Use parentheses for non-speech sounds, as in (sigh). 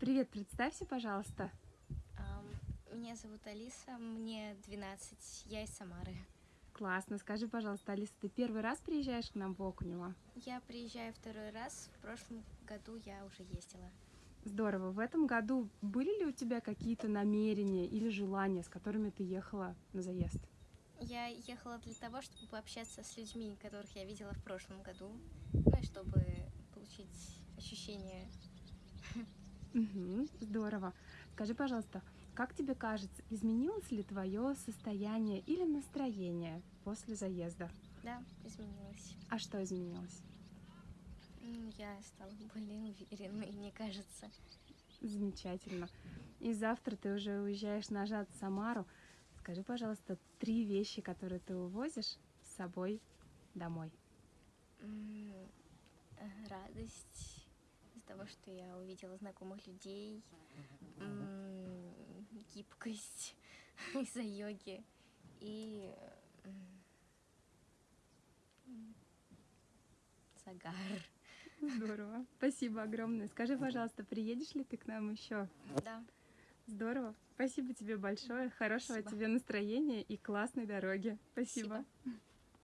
Привет, представься, пожалуйста. Меня зовут Алиса, мне 12, я из Самары. Классно. Скажи, пожалуйста, Алиса, ты первый раз приезжаешь к нам в Окунево? Я приезжаю второй раз, в прошлом году я уже ездила. Здорово. В этом году были ли у тебя какие-то намерения или желания, с которыми ты ехала на заезд? Я ехала для того, чтобы пообщаться с людьми, которых я видела в прошлом году, ну и чтобы получить ощущение. Мгм, здорово. Скажи, пожалуйста, как тебе кажется, изменилось ли твое состояние или настроение после заезда? Да, изменилось. А что изменилось? Я стала более уверенной, мне кажется. Замечательно. И завтра ты уже уезжаешь назад в Самару. Скажи, пожалуйста, три вещи, которые ты увозишь с собой домой. Э, Радость того, что я увидела знакомых людей, гибкость (laughs) из-за йоги и загар. Здорово. Спасибо огромное. Скажи, пожалуйста, приедешь ли ты к нам еще? Да, Здорово. Спасибо тебе большое. Хорошего Спасибо. тебе настроения и классной дороги. Спасибо. спасибо.